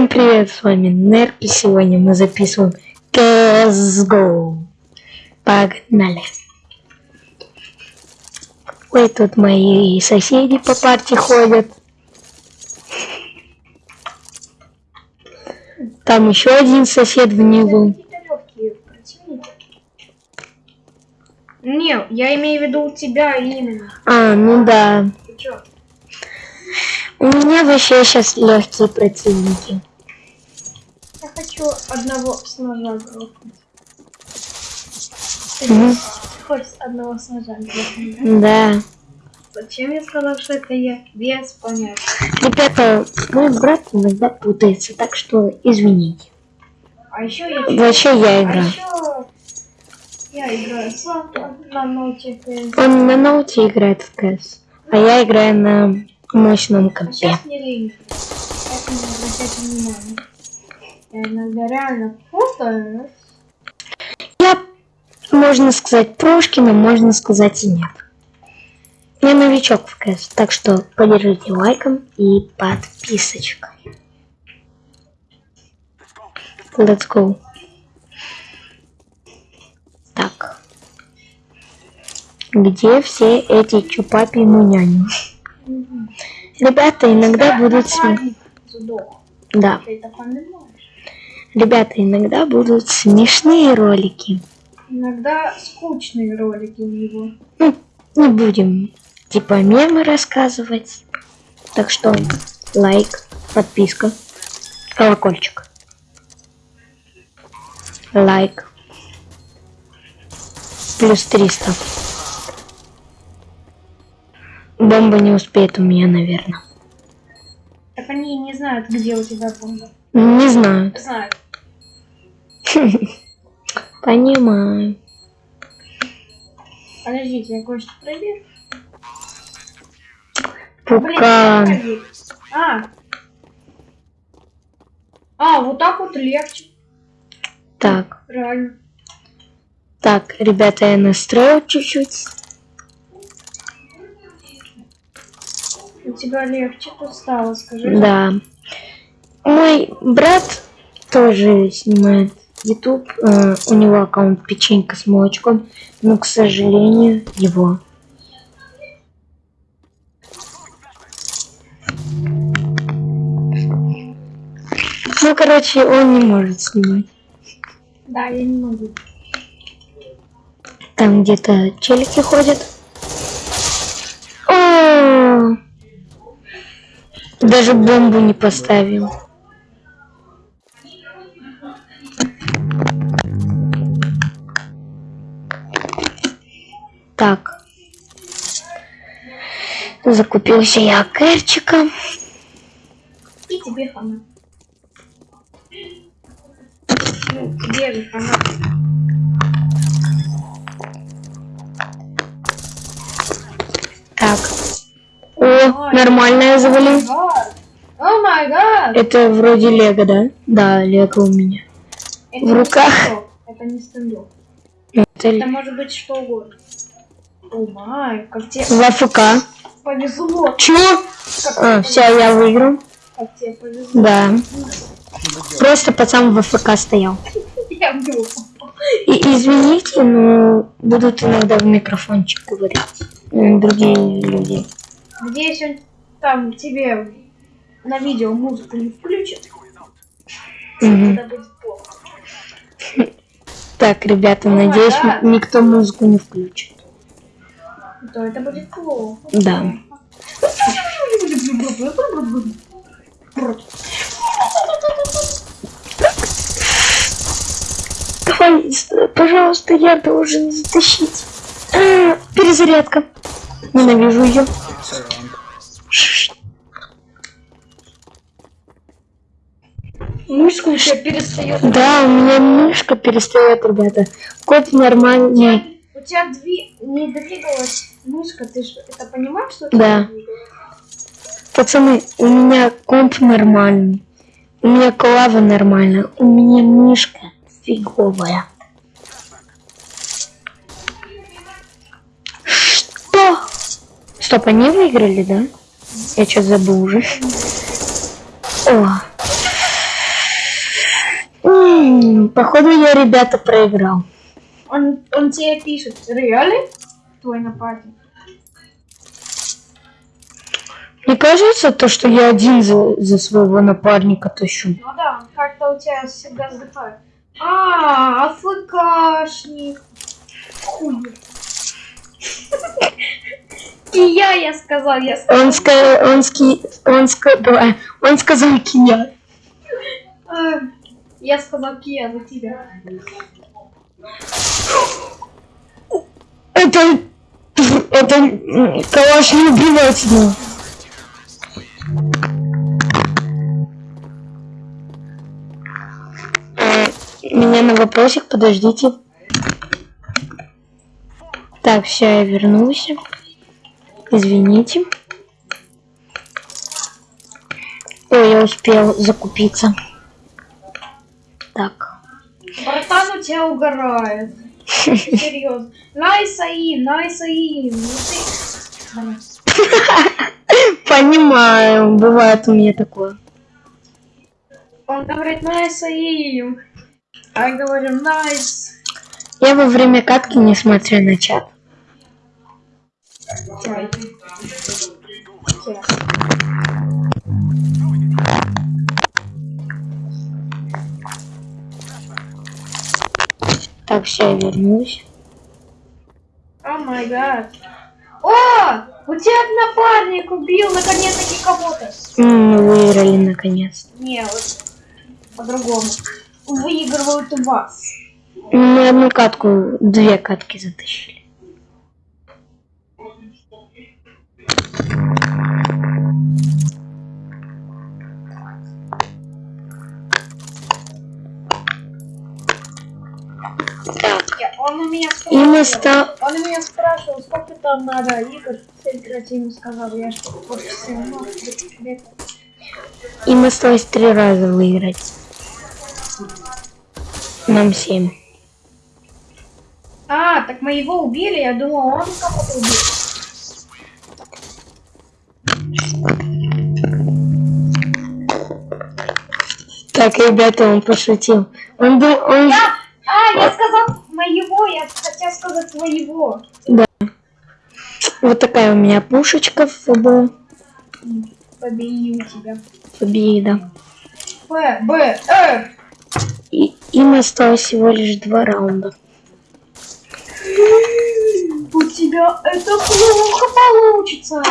Всем привет, с вами Нерк, и сегодня мы записываем CSGO. Погнали. Ой, тут мои соседи по парте ходят. Там еще один сосед внизу. Не, я имею в виду у тебя именно. А, ну да. У меня вообще сейчас легкие противники. Хочу одного с ножа грохнуть. Мгм. хочешь одного с ножа грохнуть, да? Да. Зачем я сказал, что это я? Без понятия. Ребята, мой брат иногда путается, так что извините. А еще я... Вообще я А играю. еще я играю сам на ноте. Он на ноуте играет в КС, а я играю на мощном А компе. сейчас мне лень. Поэтому не обращайте внимания. Я иногда реально путаюсь. Я, можно сказать, Прошкина, можно сказать и нет. Я новичок в КС, так что поддержите лайком и подписочкой. Let's go. Так. Где все эти чупапи муняни? Ребята иногда будут. Да. Ребята иногда будут смешные ролики. Иногда скучные ролики у него. Ну, не будем типа мемы рассказывать. Так что лайк, подписка, колокольчик. Лайк. Плюс 300. Бомба не успеет у меня, наверное. Так они не знают, где у тебя бомба. Не знаю. Знают. Понимаю. Подождите, я кое-что проверю. Блин, Пука. как проверить? А. А, вот так вот легче. Так. Реально. Так, ребята, я настроил чуть-чуть. У тебя легче тут стало, скажи. Да. Мой брат тоже снимает YouTube. э, у него аккаунт печенька с молочком. Но, к сожалению, его. Ну, короче, он не может снимать. Да, я не могу. Там где-то челики ходят. О! Даже бомбу не поставил. Так. Закупился я кэрчика. И тебе хана. Ну, тебе же хана. Так. О, нормально я завалил. О май гад! Это вроде лего, да? Да, лего у меня. Это в не руках. стендов, Это не стендов. Это Это может быть что угодно. О май, как тебе в АФК. повезло. Как, А, все, я выиграл. как тебе повезло. Да. Просто пацан в АФК стоял. Я был. И извините, но будут иногда в микрофончик говорить м, другие люди. Надеюсь, он там тебе на видео музыку не включит. Плохо. Так, ребята, май надеюсь, никто музыку не включит. То это будет плохо. Да. Давай, пожалуйста, я должен затащить. Перезарядка. Ненавижу ее. Мышка у тебя перестает. Да, у меня мышка перестает, ребята. Код нормальный. У тебя дви... не двигалась мышка, ты же это понимаешь, что Да. Пацаны, у меня комп нормальный. У меня клава нормальная. У меня мышка фиговая. Что? Стоп, они выиграли, да? Я что-то забыл уже. О. М, Походу я, ребята, проиграл. Он, он тебе пишет, реально? Твой напарник. Мне кажется, то, что я один за, за своего напарника тащу. Ну да, как-то у тебя всегда вздыхает. А, АФКшник. Хуй. И я, сказал, я сказал. Он, ска он, ски он, ска давай, он сказал Кия. А, Я сказал Кия за тебя. Это... Это... Калаш не убивать его. Э, Меня на вопросик, подождите. Так, все, я вернулся. Извините. Ой, я успел закупиться. Так. Братан у тебя угорает. Серьезно. Nice aim, nice. Блин. Понимаю, бывает у меня такое. Он говорит nice aim. А я говорю найс. Я во время катки не смотрю на чат. Ой. Так, все, я вернусь. О май гад. О! У тебя напарник убил наконец-таки кого-то. Мы выиграли наконец. Не, вот по-другому. Выигрывают у вас. Мы одну катку, две катки затащили. Так, Я- Он у меня и мы спрашивал. ста... Он у меня спрашивал, сколько там надо игр сыграть, я ему сказал, я что вот все равно где-то. Им осталось три раза выиграть. Нам семь. А, так мы его убили, я думал, он кого-то убил. Так, ребята, он пошутил. Он был... Он... Я, хотел сказать твоего. Вот такая у меня пушечка в ФБ. Побью тебя. Победа. Ф, Б, Р. И им осталось всего лишь два раунда. У тебя это плохо получится.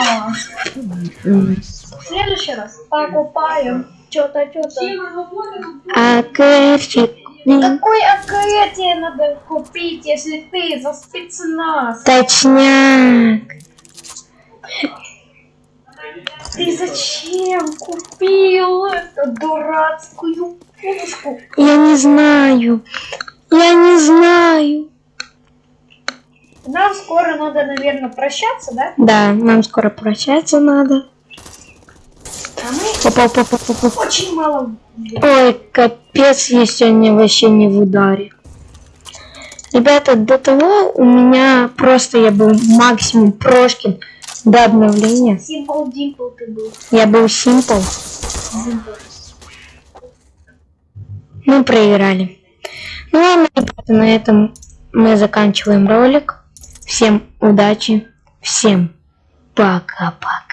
В следующий раз покупаем что-то, что-то. А кэрчик... Какой АК тебе надо купить, если ты за спецназ? Точняк. Ты зачем купил эту дурацкую пушку? Я не знаю. Я не знаю. Нам скоро надо, наверное, прощаться, да? Да, нам скоро прощаться надо. А Попал, попал, попал. очень мало... Ой, капец, я сегодня вообще не в ударе. Ребята, до того у меня просто я был максимум Прошкин до обновления. Симпл Димпл ты был. Я был. Димпл. Мы проиграли. Ну ладно, ребята, на этом мы заканчиваем ролик. Всем удачи. Всем пока-пока.